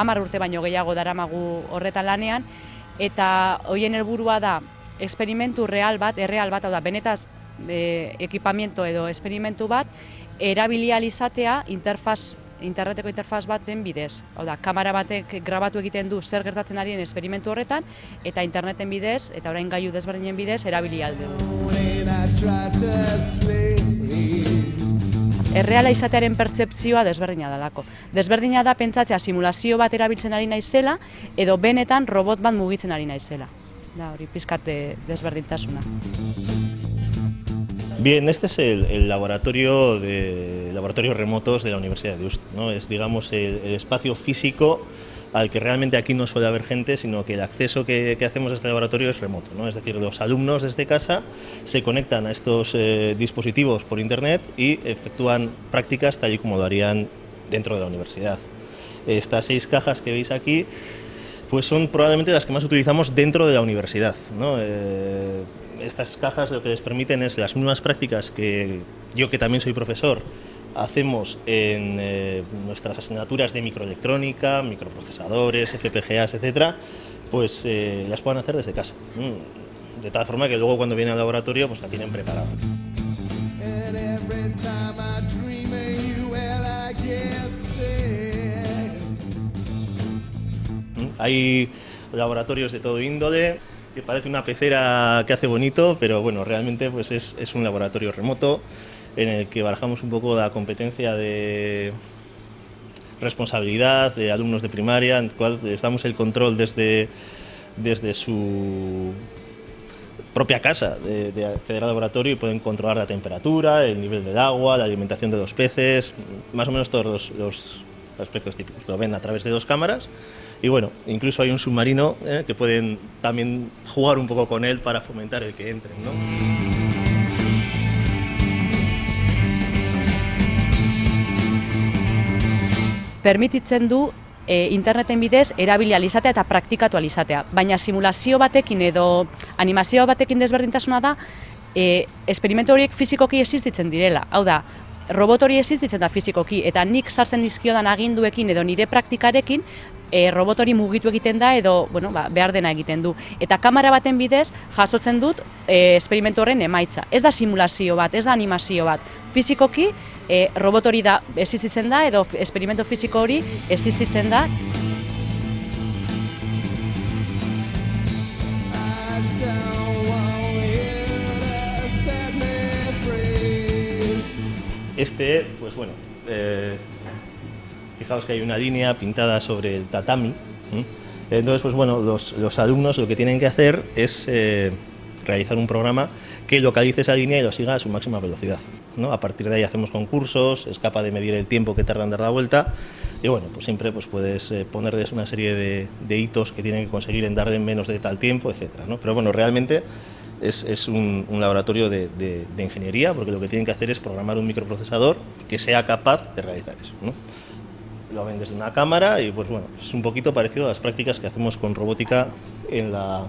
Hamar urte baino gehiago daramagu horretan lanean, eta hoien helburua da esperimentu real bat, erreal bat, hau da, benetaz e, ekipamiento edo esperimentu bat, erabilializatea interfaz interneteko interfaz baten bidez. Hau da, kamera batek grabatu egiten du zer gertatzen arien esperimentu horretan, eta interneten bidez, eta orain gaiu desberdinen bidez, erabili alde. Erreala izatearen pertsepzioa desberdina dalako. Desberdina da pentsatzea simulazio bat erabiltzen ari naizela, edo benetan robot bat mugitzen ari naizela. Da, hori pizkate desberdintasuna. Bien, este es el, el laboratorio de laboratorios remotos de la Universidad de Deusto, ¿no? Es digamos el, el espacio físico al que realmente aquí no suele haber gente, sino que el acceso que, hacemos a este laboratorio es remoto. ¿no? Es decir, los alumnos desde casa se conectan a estos eh, dispositivos por Internet y efectúan prácticas tal y como lo harían dentro de la universidad. Estas seis cajas que veis aquí pues son probablemente las que más utilizamos dentro de la universidad. ¿no? Eh, estas cajas lo que les permiten es las mismas prácticas que yo que también soy profesor hacemos en eh, nuestras asignaturas de microelectrónica, microprocesadores, FPGAs, etcétera, pues eh, las puedan hacer desde casa. Mm, De tal forma que luego cuando vienen al laboratorio pues la tienen preparada. ¿Mm? Hay laboratorios de todo índole, que parece una pecera que hace bonito, pero bueno, realmente pues es, es un laboratorio remoto en el que barajamos un poco la competencia de responsabilidad de alumnos de primaria, en el cual les damos el control desde, desde su propia casa de, de acceder al laboratorio y pueden controlar la temperatura, el nivel del agua, la alimentación de los peces, más o menos todos los, los aspectos típicos. Lo ven a través de dos cámaras y bueno, incluso hay un submarino eh, que pueden también jugar un poco con él para fomentar el que entren. ¿no? Permititzen du e, interneten bidez erabili alizatea eta praktikatu alizatea. Baina simulazio batekin edo animazio batekin desberdintasuna da, e, esperimentu horiek fizikoki existitzen direla. Hau da, robot hori existitzen da fizikoki, eta nik sartzen dizkiodan aginduekin edo nire praktikarekin, e, robot hori mugitu egiten da edo bueno, ba, behar dena egiten du. Eta kamera baten bidez jasotzen dut e, esperimentu horren emaitza. Ez da simulazio bat, ez da animazio bat. Fizikoki e, robot hori da existitzen da edo. Este, pues bueno, eh, fijaos que hay una línea pintada sobre el tatami. Entonces, pues bueno, los, los alumnos lo que tienen que hacer es eh, realizar un programa que localice esa línea y lo siga a su máxima velocidad. ¿No? A partir de ahí hacemos concursos, es capaz de medir el tiempo que tarda en dar la vuelta y bueno, pues siempre pues puedes eh, ponerles una serie de, de hitos que tienen que conseguir en dar en menos de tal tiempo, etcétera, ¿no? Pero bueno, realmente es, es un, un laboratorio de, de- de ingeniería porque lo que tienen que hacer es programar un microprocesador que sea capaz de realizar eso. ¿no? Lo ven desde una cámara y pues bueno, es un poquito parecido a las prácticas que hacemos con robótica en la,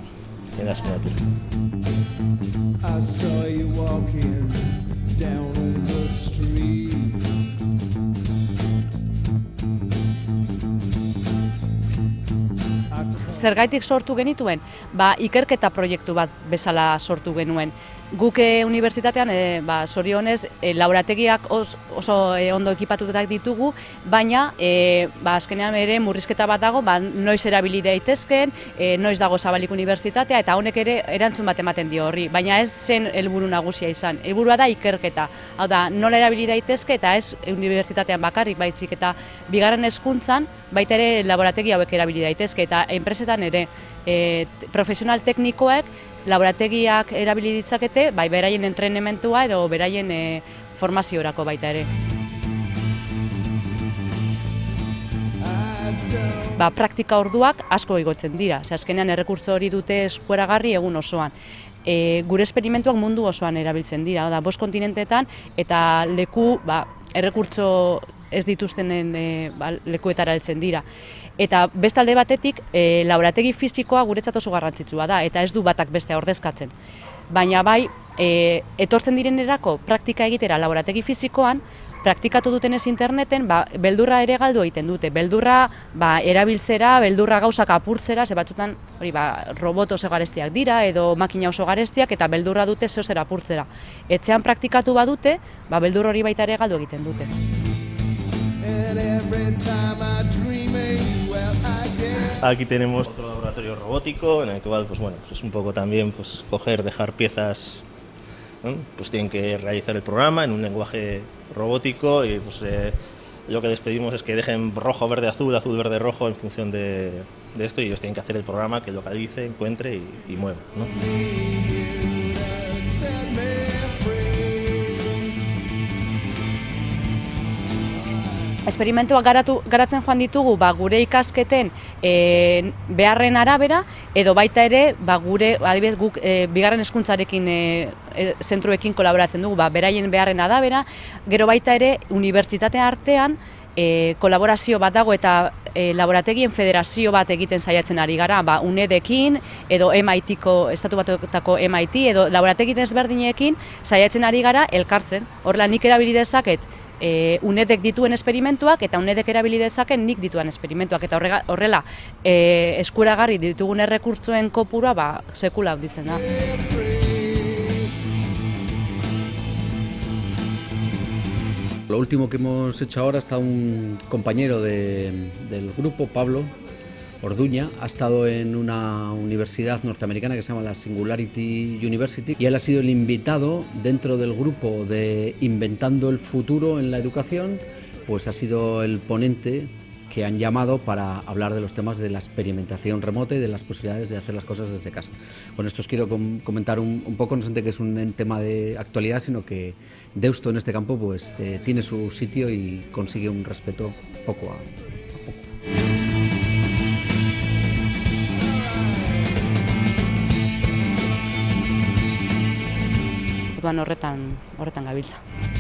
en la asignatura. I saw you walking Zergaitik sortu genituen? Ba, ikerketa proiektu bat bezala sortu genuen. Guk eh, unibertsitatean, eh, ba, zorionez, eh, laborategiak os, oso eh, ondo ekipatutak ditugu, baina eh, ba, azkenean ere murrizketa bat dago, ba, noiz erabili daitezken, eh, noiz dago zabalik unibertsitatea, eta honek ere erantzun bat ematen dio horri. Baina ez zen helburu nagusia izan. Helburua da ikerketa. Hau da, nola erabili daitezke eta ez unibertsitatean bakarrik baitzik eta bigarren hezkuntzan baita ere laborategi hauek erabili daitezke eta enpresetan ere e, profesional teknikoek laborategiak erabili ditzakete, bai beraien entrenementua edo beraien e, formaziorako baita ere. Ba, praktika orduak asko igotzen dira. Ze azkenean errekurtso hori dute eskueragarri egun osoan. E, gure esperimentuak mundu osoan erabiltzen dira, da bost kontinentetan eta leku ba, errekurtso ez dituztenen e, ba, lekuetara heltzen dira. Eta bestalde batetik, e, laborategi fisikoa guretzat oso garrantzitsua da, eta ez du batak bestea ordezkatzen. Baina bai, e, etortzen direnerako praktika egitera laborategi fisikoan, praktikatu dutenez interneten, ba, beldurra ere galdu egiten dute. Beldurra ba, erabiltzera, beldurra gauzak apurtzera, ze batzutan hori, ba, robot oso garestiak dira, edo makina oso garestiak, eta beldurra dute zeo zer apurtzera. Etxean praktikatu badute, ba, beldur hori baita ere galdu egiten dute. Aquí tenemos otro laboratorio robótico en el cual, pues bueno, pues es un poco también pues coger, dejar piezas, ¿no? pues tienen que realizar el programa en un lenguaje robótico y pues eh, lo que les pedimos es que dejen rojo, verde, azul, azul, verde, rojo en función de, de esto y ellos tienen que hacer el programa que localice, encuentre y, y mueva. ¿no? Esperimentuak garatu, garatzen joan ditugu ba, gure ikasketen e, beharren arabera, edo baita ere ba, gure, adibidez, guk e, bigarren hezkuntzarekin e, e, zentruekin kolaboratzen dugu, ba, beraien beharren arabera, gero baita ere unibertsitate artean e, kolaborazio bat dago eta e, laborategien federazio bat egiten saiatzen ari gara, ba, UNEDekin edo MIT-ko, estatu batutako MIT edo laborategi desberdinekin saiatzen ari gara elkartzen. Horrela nik erabili dezaket e, UNEDek dituen esperimentuak eta UNEDek erabili dezaken nik dituen esperimentuak eta horrega, horrela e, eskuragarri ditugun errekurtzoen kopurua ba, sekula handitzen da. Lo último que hemos hecho ahora está un compañero de- del grupo, Pablo Orduña, ha estado en una universidad norteamericana que se llama la Singularity University y él ha sido el invitado dentro del grupo de Inventando el Futuro en la Educación, pues ha sido el ponente que han llamado para hablar de los temas de la experimentación remota y de las posibilidades de hacer las cosas desde casa. Con esto os quiero com- comentar un, un poco, no solamente que es un tema de actualidad, sino que Deusto en este campo pues eh, tiene su sitio y consigue un respeto poco a, Orduan horretan, horretan gabiltza.